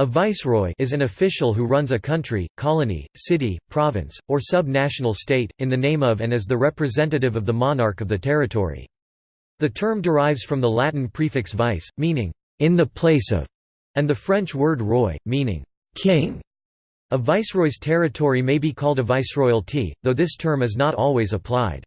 A viceroy is an official who runs a country, colony, city, province, or sub-national state, in the name of and as the representative of the monarch of the territory. The term derives from the Latin prefix vice, meaning, in the place of, and the French word roi, meaning, king. A viceroy's territory may be called a viceroyalty, though this term is not always applied.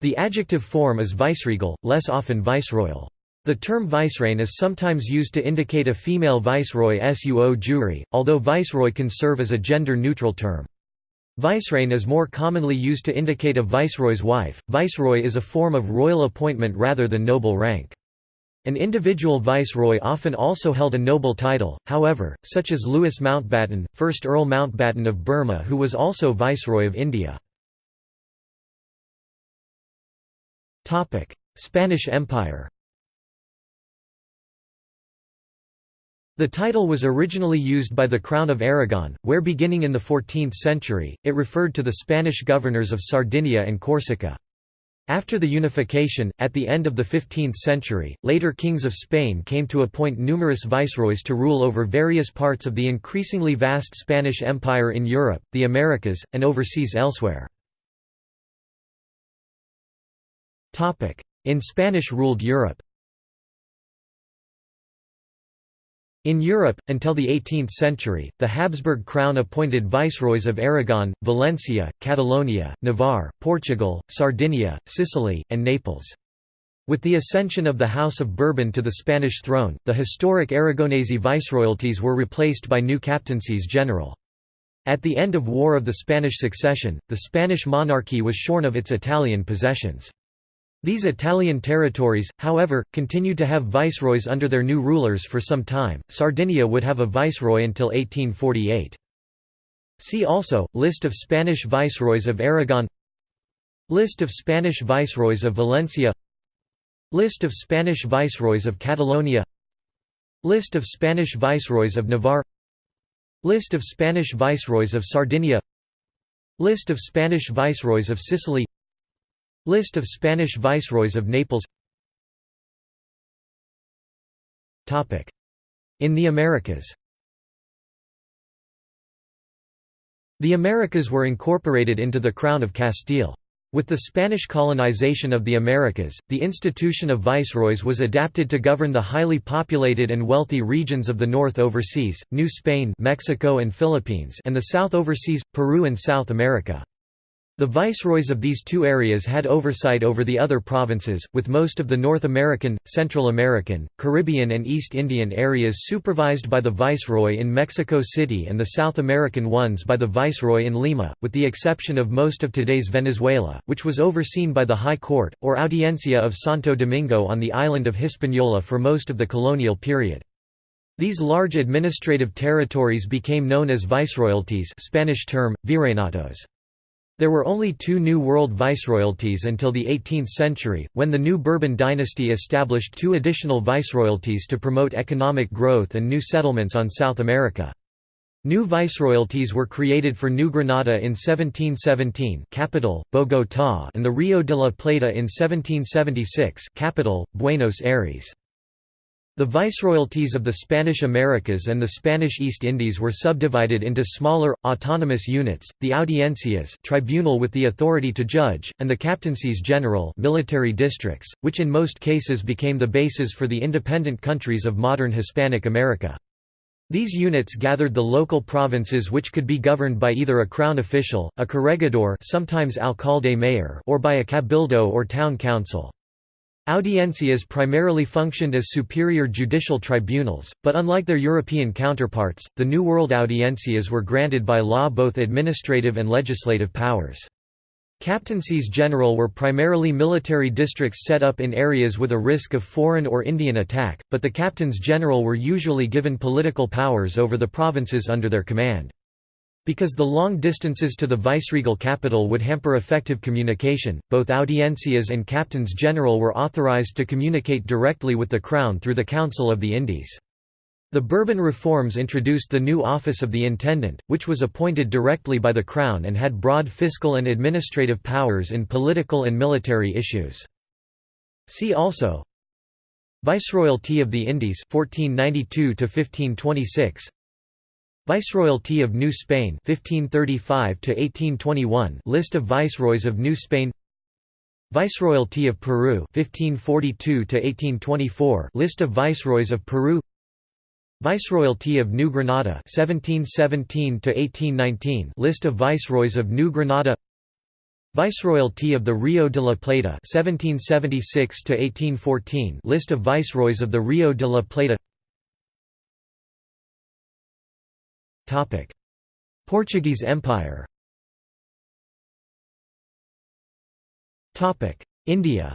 The adjective form is viceregal, less often viceroyal. The term vicereine is sometimes used to indicate a female viceroy suo jure, although viceroy can serve as a gender-neutral term. Vicereine is more commonly used to indicate a viceroy's wife. Viceroy is a form of royal appointment rather than noble rank. An individual viceroy often also held a noble title, however, such as Louis Mountbatten, 1st Earl Mountbatten of Burma who was also Viceroy of India. Spanish Empire The title was originally used by the Crown of Aragon, where beginning in the 14th century, it referred to the Spanish governors of Sardinia and Corsica. After the unification, at the end of the 15th century, later kings of Spain came to appoint numerous viceroys to rule over various parts of the increasingly vast Spanish Empire in Europe, the Americas, and overseas elsewhere. In Spanish-ruled Europe In Europe, until the 18th century, the Habsburg crown appointed viceroys of Aragon, Valencia, Catalonia, Navarre, Portugal, Sardinia, Sicily, and Naples. With the ascension of the House of Bourbon to the Spanish throne, the historic Aragonese viceroyalties were replaced by new captaincies general. At the end of War of the Spanish Succession, the Spanish monarchy was shorn of its Italian possessions. These Italian territories, however, continued to have viceroys under their new rulers for some time. Sardinia would have a viceroy until 1848. See also List of Spanish viceroys of Aragon. List of Spanish viceroys of Valencia. List of Spanish viceroys of Catalonia. List of Spanish viceroys of Navarre. List of Spanish viceroys of Sardinia. List of Spanish viceroys of Sicily. List of Spanish viceroys of Naples In the Americas The Americas were incorporated into the Crown of Castile. With the Spanish colonization of the Americas, the institution of viceroys was adapted to govern the highly populated and wealthy regions of the North Overseas, New Spain Mexico and, Philippines and the South Overseas, Peru and South America. The viceroys of these two areas had oversight over the other provinces, with most of the North American, Central American, Caribbean and East Indian areas supervised by the viceroy in Mexico City and the South American ones by the viceroy in Lima, with the exception of most of today's Venezuela, which was overseen by the High Court, or Audiencia of Santo Domingo on the island of Hispaniola for most of the colonial period. These large administrative territories became known as viceroyalties Spanish term, virreinatos. There were only two New World viceroyalties until the 18th century, when the new Bourbon dynasty established two additional viceroyalties to promote economic growth and new settlements on South America. New viceroyalties were created for New Granada in 1717 capital, Bogotá and the Rio de la Plata in 1776 capital, Buenos Aires. The viceroyalties of the Spanish Americas and the Spanish East Indies were subdivided into smaller, autonomous units, the audiencias tribunal with the authority to judge, and the captaincies general military districts, which in most cases became the bases for the independent countries of modern Hispanic America. These units gathered the local provinces which could be governed by either a crown official, a corregidor sometimes alcalde mayor or by a cabildo or town council. Audiencias primarily functioned as superior judicial tribunals, but unlike their European counterparts, the New World audiencias were granted by law both administrative and legislative powers. Captaincies general were primarily military districts set up in areas with a risk of foreign or Indian attack, but the captains general were usually given political powers over the provinces under their command. Because the long distances to the viceregal capital would hamper effective communication, both audiencias and captains general were authorized to communicate directly with the Crown through the Council of the Indies. The Bourbon reforms introduced the new office of the Intendant, which was appointed directly by the Crown and had broad fiscal and administrative powers in political and military issues. See also Viceroyalty of the Indies 1492 1526 Viceroyalty of New Spain 1535 to 1821 List of viceroys of New Spain. Viceroyalty of Peru 1542 to 1824 List of viceroys of Peru. Viceroyalty of New Granada 1717 to 1819 List of viceroys of New Granada. Viceroyalty of the Rio de la Plata 1776 to 1814 List of viceroys of the Rio de la Plata Portuguese Empire. India.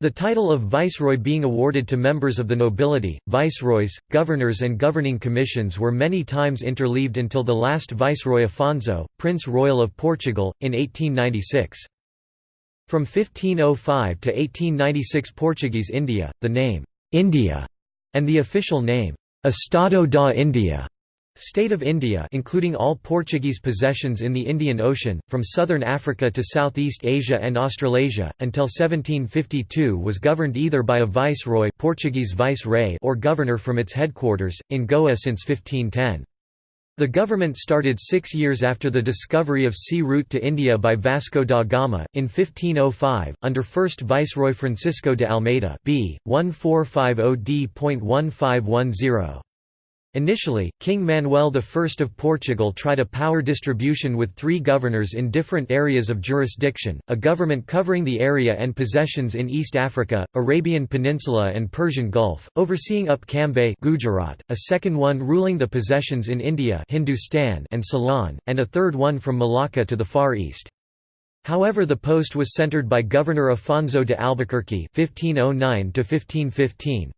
The title of viceroy being awarded to members of the nobility, viceroys, governors and governing commissions were many times interleaved until the last viceroy Afonso, Prince Royal of Portugal, in 1896. From 1505 to 1896 Portuguese India, the name, India, and the official name, Estado da India, State of India including all Portuguese possessions in the Indian Ocean, from southern Africa to Southeast Asia and Australasia, until 1752 was governed either by a viceroy Portuguese vice or governor from its headquarters, in Goa since 1510. The government started six years after the discovery of sea route to India by Vasco da Gama, in 1505, under first Viceroy Francisco de Almeida b. 1450d.1510. Initially, King Manuel I of Portugal tried a power distribution with three governors in different areas of jurisdiction, a government covering the area and possessions in East Africa, Arabian Peninsula and Persian Gulf, overseeing Up Cambay Gujarat, a second one ruling the possessions in India Hindustan and Ceylon, and a third one from Malacca to the Far East. However the post was centered by Governor Afonso de Albuquerque 1509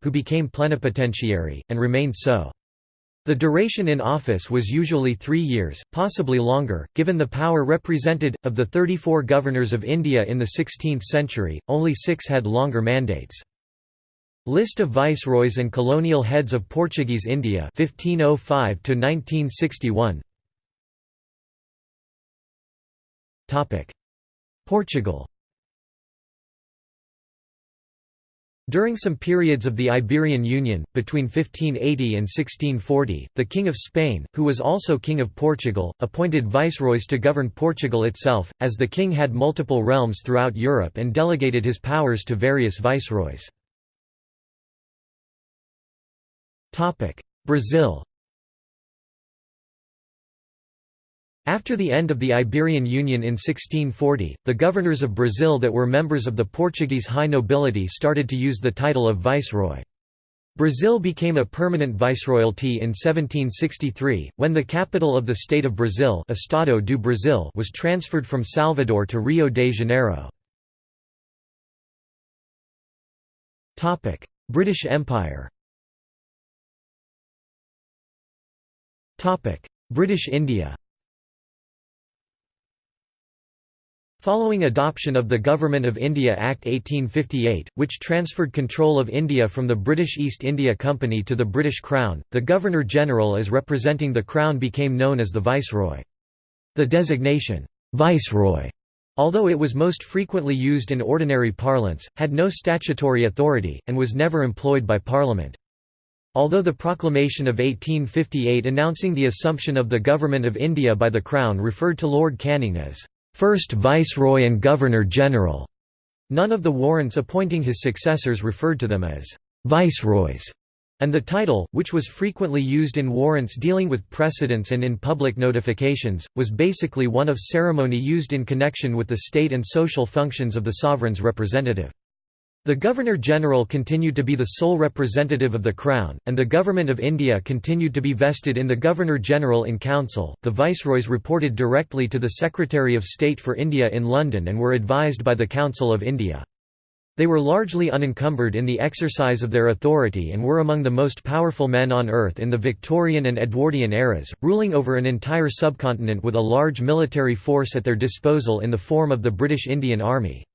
who became plenipotentiary, and remained so. The duration in office was usually three years, possibly longer, given the power represented. Of the 34 governors of India in the 16th century, only six had longer mandates. List of viceroys and colonial heads of Portuguese India 1505 to 1961 Topic Portugal During some periods of the Iberian Union, between 1580 and 1640, the King of Spain, who was also King of Portugal, appointed viceroys to govern Portugal itself, as the king had multiple realms throughout Europe and delegated his powers to various viceroys. Brazil After the end of the Iberian Union in 1640, the governors of Brazil that were members of the Portuguese high nobility started to use the title of viceroy. Brazil became a permanent viceroyalty in 1763, when the capital of the state of Brazil Estado do Brasil was transferred from Salvador to Rio de Janeiro. British Empire British India Following adoption of the Government of India Act 1858, which transferred control of India from the British East India Company to the British Crown, the Governor-General as representing the Crown became known as the Viceroy. The designation, Viceroy, although it was most frequently used in ordinary parlance, had no statutory authority, and was never employed by Parliament. Although the proclamation of 1858 announcing the assumption of the Government of India by the Crown referred to Lord Canning as first Viceroy and Governor-General. None of the warrants appointing his successors referred to them as viceroys, and the title, which was frequently used in warrants dealing with precedents and in public notifications, was basically one of ceremony used in connection with the state and social functions of the sovereign's representative. The Governor-General continued to be the sole representative of the Crown, and the Government of India continued to be vested in the Governor-General in Council. The Viceroys reported directly to the Secretary of State for India in London and were advised by the Council of India. They were largely unencumbered in the exercise of their authority and were among the most powerful men on earth in the Victorian and Edwardian eras, ruling over an entire subcontinent with a large military force at their disposal in the form of the British Indian Army.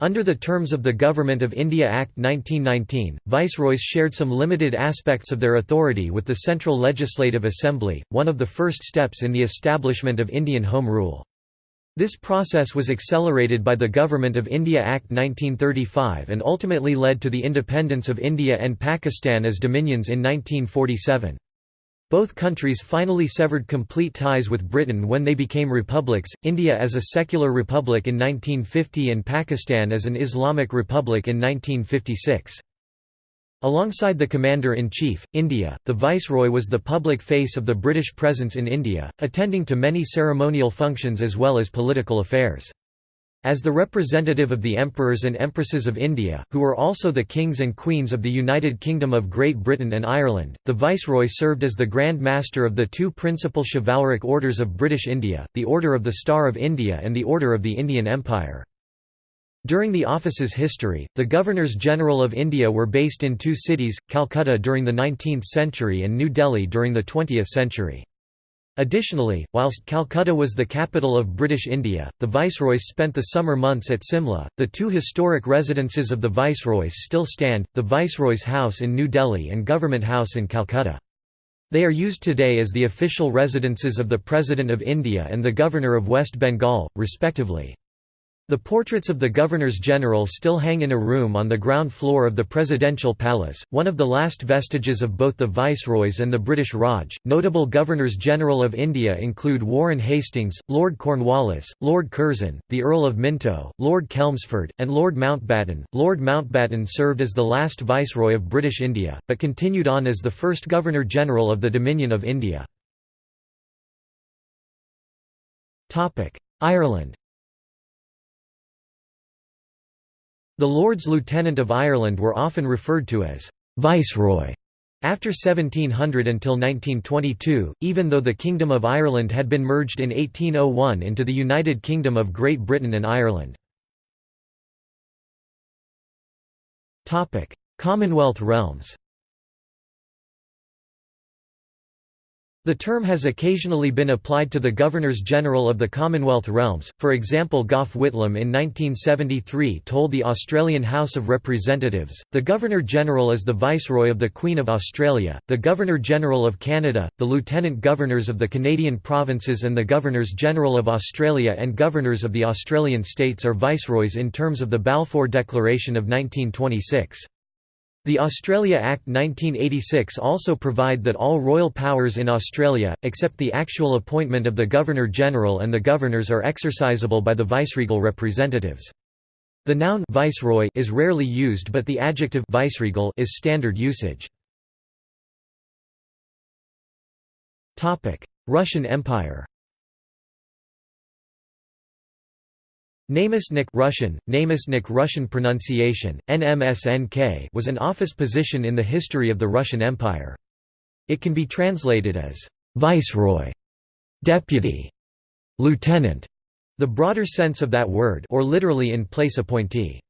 Under the terms of the Government of India Act 1919, viceroys shared some limited aspects of their authority with the Central Legislative Assembly, one of the first steps in the establishment of Indian Home Rule. This process was accelerated by the Government of India Act 1935 and ultimately led to the independence of India and Pakistan as dominions in 1947. Both countries finally severed complete ties with Britain when they became republics, India as a secular republic in 1950 and Pakistan as an Islamic republic in 1956. Alongside the Commander-in-Chief, India, the Viceroy was the public face of the British presence in India, attending to many ceremonial functions as well as political affairs. As the representative of the emperors and empresses of India, who were also the kings and queens of the United Kingdom of Great Britain and Ireland, the Viceroy served as the Grand Master of the two principal chivalric orders of British India, the Order of the Star of India and the Order of the Indian Empire. During the office's history, the Governors-General of India were based in two cities, Calcutta during the 19th century and New Delhi during the 20th century. Additionally, whilst Calcutta was the capital of British India, the viceroys spent the summer months at Simla. The two historic residences of the viceroys still stand, the Viceroy's House in New Delhi and Government House in Calcutta. They are used today as the official residences of the President of India and the Governor of West Bengal, respectively. The portraits of the governors-general still hang in a room on the ground floor of the Presidential Palace, one of the last vestiges of both the Viceroys and the British Raj. Notable governors-general of India include Warren Hastings, Lord Cornwallis, Lord Curzon, the Earl of Minto, Lord Chelmsford, and Lord Mountbatten. Lord Mountbatten served as the last Viceroy of British India, but continued on as the first Governor-General of the Dominion of India. Ireland The Lords Lieutenant of Ireland were often referred to as «Viceroy» after 1700 until 1922, even though the Kingdom of Ireland had been merged in 1801 into the United Kingdom of Great Britain and Ireland. Commonwealth realms The term has occasionally been applied to the Governors-General of the Commonwealth realms, for example Gough Whitlam in 1973 told the Australian House of Representatives, the Governor-General is the Viceroy of the Queen of Australia, the Governor-General of Canada, the Lieutenant Governors of the Canadian provinces and the Governors-General of Australia and Governors of the Australian states are Viceroys in terms of the Balfour Declaration of 1926. The Australia Act 1986 also provide that all royal powers in Australia, except the actual appointment of the Governor-General and the Governors are exercisable by the viceregal representatives. The noun viceroy is rarely used but the adjective viceregal is standard usage. Russian Empire Namestnik Russian, Namestnik Russian pronunciation, NMSNK was an office position in the history of the Russian Empire. It can be translated as «viceroy», «deputy», «lieutenant», the broader sense of that word or literally in place appointee.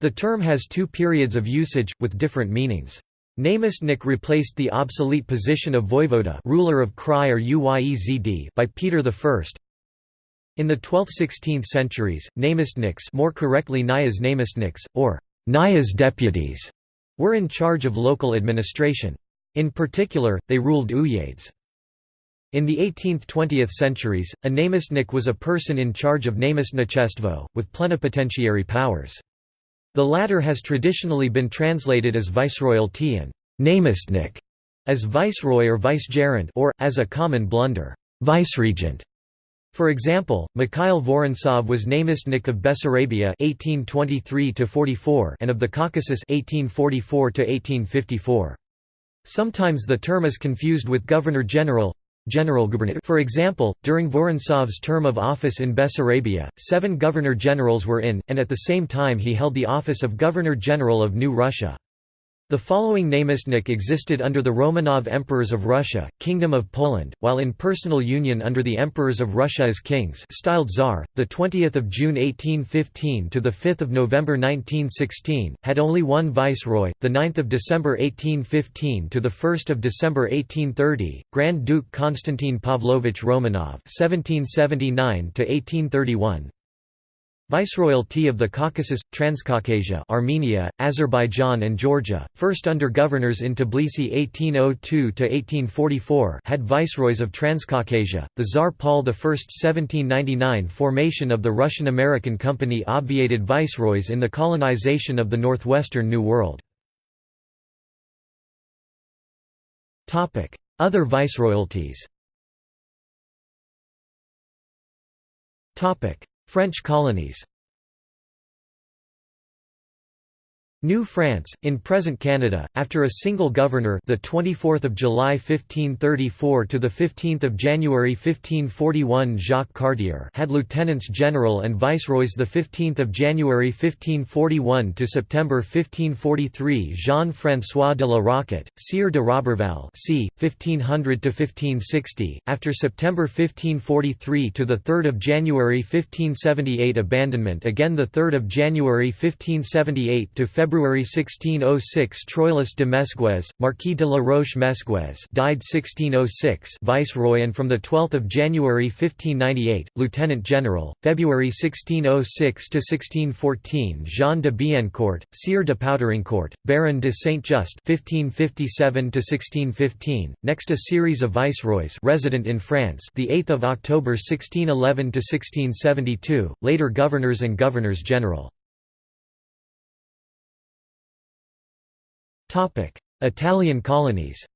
The term has two periods of usage, with different meanings. Namestnik replaced the obsolete position of voivoda ruler of Krai or Uyezd by Peter I, in the 12th–16th centuries, namestniks more correctly Nyas namestniks, or Nyas deputies, were in charge of local administration. In particular, they ruled uyezds. In the 18th–20th centuries, a namestnik was a person in charge of namestnichestvo, with plenipotentiary powers. The latter has traditionally been translated as viceroyalty and namestnik as viceroy or vicegerent or, as a common blunder, viceregent. For example, Mikhail Vorontsov was namestnik of Bessarabia (1823–44) and of the Caucasus (1844–1854). Sometimes the term is confused with governor-general. General For example, during Vorontsov's term of office in Bessarabia, seven governor-generals were in, and at the same time he held the office of Governor-General of New Russia. The following namestnik existed under the Romanov emperors of Russia, Kingdom of Poland, while in personal union under the emperors of Russia as kings, styled Tsar. The 20th of June 1815 to the 5th of November 1916 had only one viceroy. The 9th of December 1815 to the 1st of December 1830, Grand Duke Konstantin Pavlovich Romanov (1779 to 1831). Viceroyalty of the Caucasus, Transcaucasia Armenia, Azerbaijan and Georgia, first under governors in Tbilisi 1802–1844 had viceroys of Transcaucasia, the Tsar Paul I 1799 formation of the Russian-American Company obviated viceroys in the colonization of the northwestern New World. Other viceroyalties French colonies New France, in present Canada, after a single governor, the 24th of July 1534 to the 15th of January 1541, Jacques Cartier, had lieutenants general and viceroys. The 15th of January 1541 to September 1543, Jean-François de la Roquette, Sire de Roberval, c. 1500 to 1560. After September 1543 to the 3rd of January 1578, abandonment. Again, the 3rd of January 1578 to February February 1606 Troilus de Mesguez, Marquis de la Roche Mesguez died 1606 Viceroy and from 12 January 1598, Lieutenant General, February 1606–1614 Jean de Biencourt, Sire de Poutrincourt, Baron de Saint-Just 1557–1615, next a series of viceroys resident in France the 8th of October 1611–1672, later governors and governors-general. Italian colonies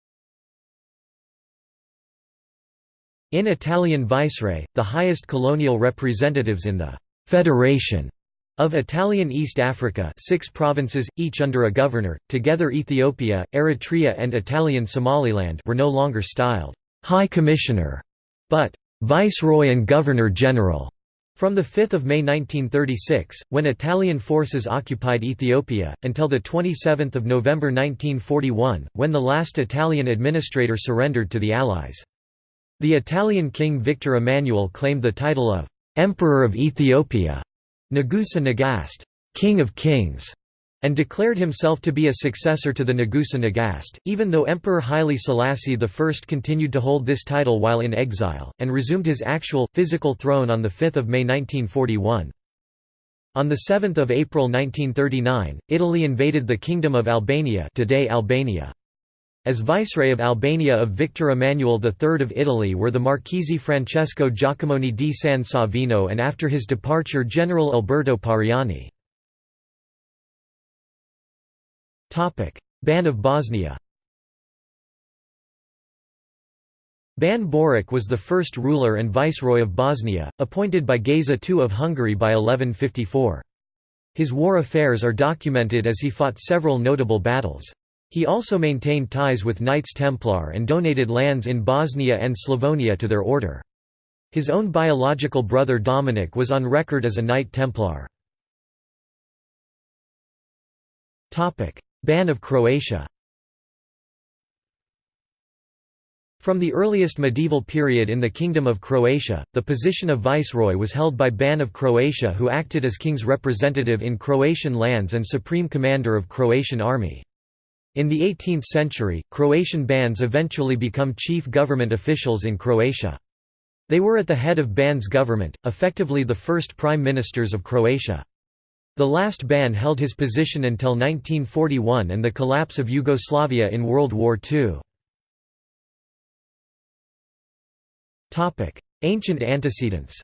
In Italian Viceroy, the highest colonial representatives in the «Federation» of Italian East Africa six provinces, each under a governor, together Ethiopia, Eritrea and Italian Somaliland were no longer styled «High Commissioner», but «Viceroy and Governor-General». From 5 May 1936, when Italian forces occupied Ethiopia, until 27 November 1941, when the last Italian administrator surrendered to the Allies. The Italian king Victor Emmanuel claimed the title of «Emperor of Ethiopia» Nagusa Nagast, King of Kings, and declared himself to be a successor to the Nagusa Nagast, even though Emperor Haile Selassie I continued to hold this title while in exile, and resumed his actual, physical throne on 5 May 1941. On 7 April 1939, Italy invaded the Kingdom of Albania today Albania. As Viceroy of Albania of Victor Emmanuel III of Italy were the Marchese Francesco Jacomoni di San Savino and after his departure General Alberto Pariani. Ban of Bosnia Ban Borik was the first ruler and viceroy of Bosnia, appointed by Geza II of Hungary by 1154. His war affairs are documented as he fought several notable battles. He also maintained ties with Knights Templar and donated lands in Bosnia and Slavonia to their order. His own biological brother Dominic was on record as a Knight Templar. Ban of Croatia From the earliest medieval period in the Kingdom of Croatia, the position of viceroy was held by Ban of Croatia who acted as king's representative in Croatian lands and supreme commander of Croatian army. In the 18th century, Croatian bans eventually become chief government officials in Croatia. They were at the head of Ban's government, effectively the first prime ministers of Croatia. The last ban held his position until 1941 and the collapse of Yugoslavia in World War II. Ancient antecedents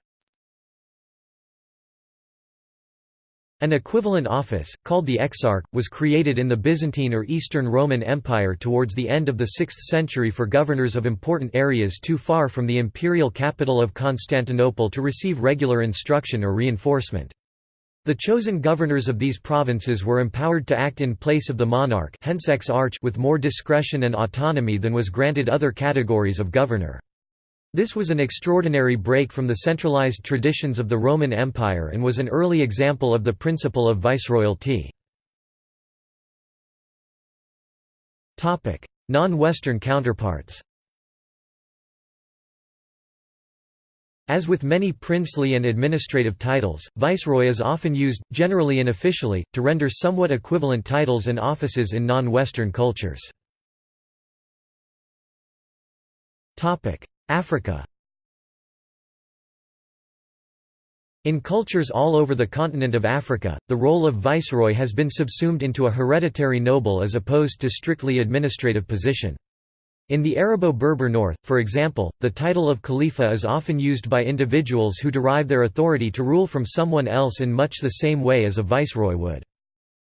An equivalent office, called the exarch, was created in the Byzantine or Eastern Roman Empire towards the end of the 6th century for governors of important areas too far from the imperial capital of Constantinople to receive regular instruction or reinforcement. The chosen governors of these provinces were empowered to act in place of the monarch hence ex-arch with more discretion and autonomy than was granted other categories of governor. This was an extraordinary break from the centralized traditions of the Roman Empire and was an early example of the principle of viceroyalty. Non-Western counterparts As with many princely and administrative titles, viceroy is often used, generally and officially, to render somewhat equivalent titles and offices in non-Western cultures. Africa In cultures all over the continent of Africa, the role of viceroy has been subsumed into a hereditary noble as opposed to strictly administrative position. In the Arabo-Berber north, for example, the title of Khalifa is often used by individuals who derive their authority to rule from someone else in much the same way as a viceroy would.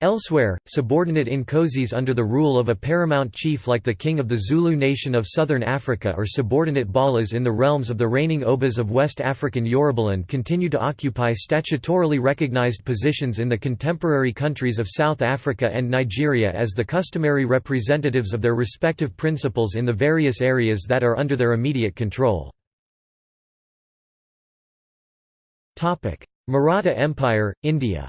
Elsewhere, subordinate Nkosis under the rule of a paramount chief like the king of the Zulu nation of southern Africa or subordinate Balas in the realms of the reigning Obas of West African Yorubaland continue to occupy statutorily recognized positions in the contemporary countries of South Africa and Nigeria as the customary representatives of their respective principals in the various areas that are under their immediate control. Maratha Empire, India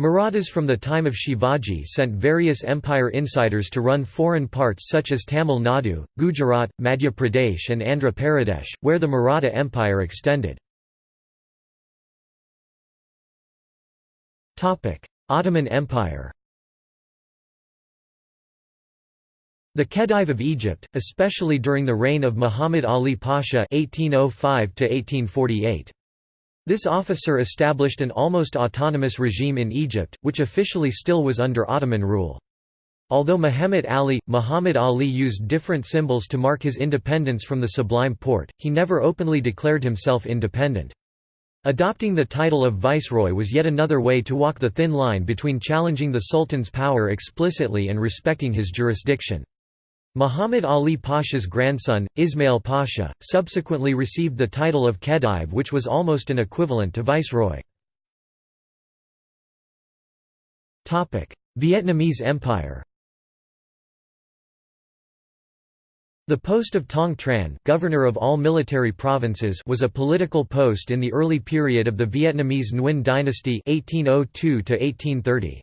Marathas from the time of Shivaji sent various empire insiders to run foreign parts such as Tamil Nadu, Gujarat, Madhya Pradesh and Andhra Pradesh, where the Maratha Empire extended. Ottoman Empire The Khedive of Egypt, especially during the reign of Muhammad Ali Pasha 1805 -1848. This officer established an almost autonomous regime in Egypt, which officially still was under Ottoman rule. Although Muhammad Ali, Muhammad Ali used different symbols to mark his independence from the Sublime Porte, he never openly declared himself independent. Adopting the title of viceroy was yet another way to walk the thin line between challenging the sultan's power explicitly and respecting his jurisdiction. Muhammad Ali Pasha's grandson, Ismail Pasha, subsequently received the title of Khedive which was almost an equivalent to viceroy. Vietnamese Empire The post of Tong Tran governor of all military provinces was a political post in the early period of the Vietnamese Nguyen dynasty 1802 1830.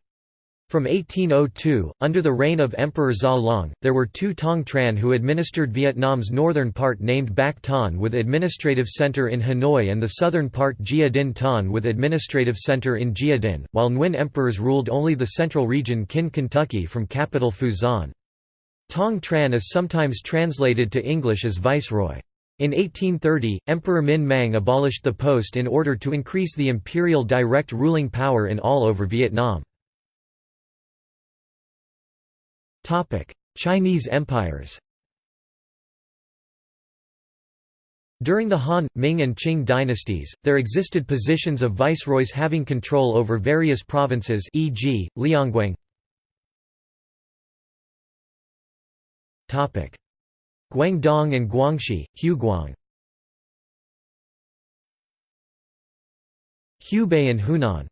From 1802, under the reign of Emperor Gia Long, there were two Tong Tran who administered Vietnam's northern part named Bac Ton with administrative center in Hanoi and the southern part Gia Dinh Ton with administrative center in Gia Dinh, while Nguyen emperors ruled only the central region Kin Kentucky from capital Xuan. Tong Tran is sometimes translated to English as viceroy. In 1830, Emperor Minh Mang abolished the post in order to increase the imperial direct ruling power in all over Vietnam. Chinese empires. During the Han, Ming and Qing dynasties, there existed positions of viceroys having control over various provinces e.g., Liangguang. Guangdong and Guangxi, Huguang. Hubei and Hunan.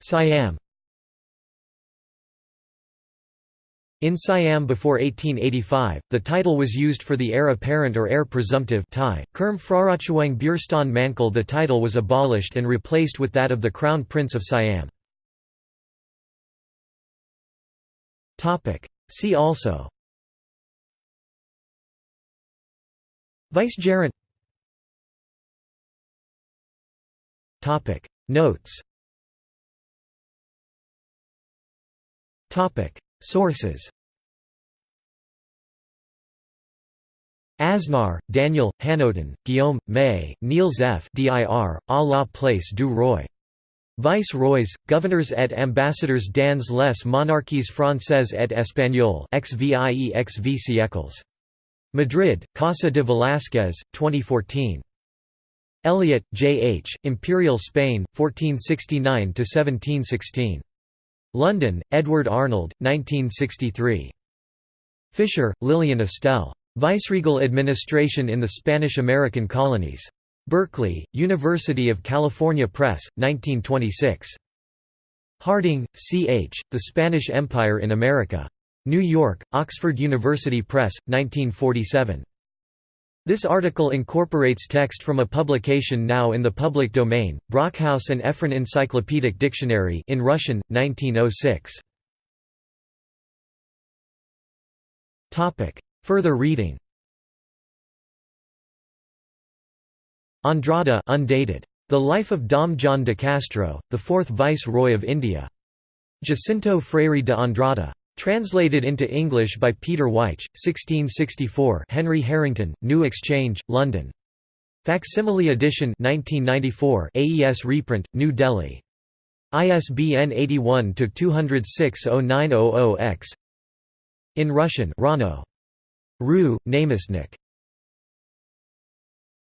Siam In Siam before 1885, the title was used for the heir apparent or heir presumptive Thai, Kerm Phrarochuang Burstan Mankal The title was abolished and replaced with that of the Crown Prince of Siam. See also. Vicegerent Notes. Sources Aznar, Daniel, Hanotin, Guillaume, May, Niels F. dir, à la place du roi. Vice-roys, governors et ambassadors dans les monarchies françaises et espagnoles XVIE XV siècles. Madrid, Casa de Velázquez, 2014. Elliott, J. H., Imperial Spain, 1469–1716. London, Edward Arnold, 1963. Fisher, Lillian Estelle. Viceregal Administration in the Spanish-American Colonies. Berkeley, University of California Press, 1926. Harding, C. H., The Spanish Empire in America. New York, Oxford University Press, 1947. This article incorporates text from a publication now in the public domain, Brockhaus and Ephron Encyclopedic Dictionary in Russian, 1906. Further reading Andrada undated. The Life of Dom John de Castro, the Fourth Vice-Roy of India. Jacinto Freire de Andrada. Translated into English by Peter Wyche, 1664 Henry Harrington, New Exchange, London. Facsimile edition 1994 AES reprint, New Delhi. ISBN 81-206-0900-X In Russian Rano. Ru, Namestnik.